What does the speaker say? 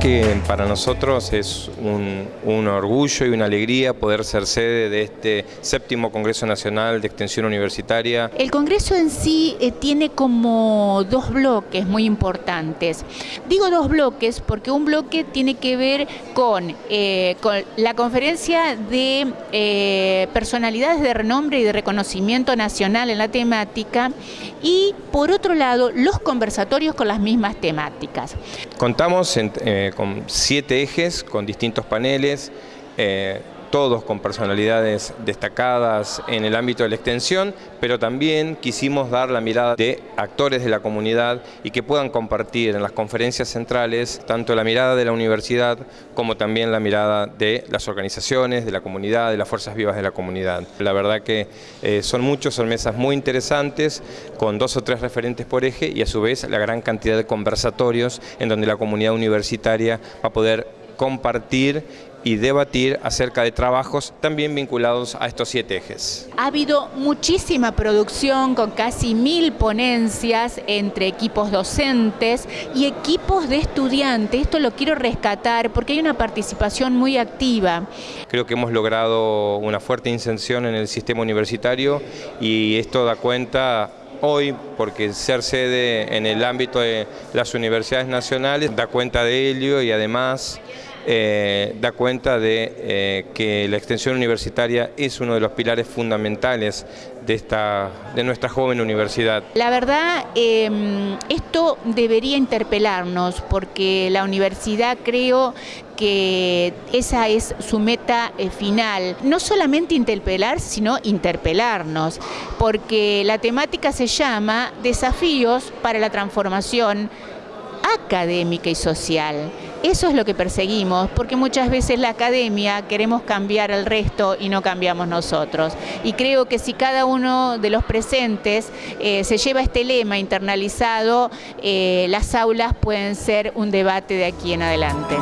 que para nosotros es un, orgullo y una alegría poder ser sede de este séptimo Congreso Nacional de Extensión Universitaria. El Congreso en sí eh, tiene como dos bloques muy importantes. Digo dos bloques porque un bloque tiene que ver con, eh, la conferencia de eh, personalidades de renombre y de reconocimiento nacional en la temática y por otro lado los conversatorios con las mismas temáticas. Contamos en, eh, con siete ejes, con distintos paneles, eh, todos con personalidades destacadas en el ámbito de la extensión, pero también quisimos dar la mirada de actores de la comunidad y que puedan compartir en las conferencias centrales tanto la mirada de la universidad como también la mirada de las organizaciones, de la comunidad, de las fuerzas vivas de la comunidad. La verdad que eh, son muchos, son mesas muy interesantes, con dos o tres referentes por eje y a su vez la gran cantidad de conversatorios en donde la comunidad universitaria va a poder compartir y debatir acerca de trabajos también vinculados a estos siete ejes. Ha habido muchísima producción con casi mil ponencias entre equipos docentes y equipos de estudiantes. Esto lo quiero rescatar porque hay una participación muy activa. Creo que hemos logrado una fuerte inserción en el sistema universitario y esto da cuenta hoy, porque ser sede en el ámbito de las universidades nacionales da cuenta de ello y además eh, da cuenta de eh, que la extensión universitaria es uno de los pilares fundamentales de, esta, de nuestra joven universidad. La verdad, eh, esto debería interpelarnos porque la universidad creo que esa es su meta eh, final. No solamente interpelar, sino interpelarnos, porque la temática se llama Desafíos para la transformación académica y social. Eso es lo que perseguimos, porque muchas veces la academia queremos cambiar al resto y no cambiamos nosotros. Y creo que si cada uno de los presentes eh, se lleva este lema internalizado, eh, las aulas pueden ser un debate de aquí en adelante.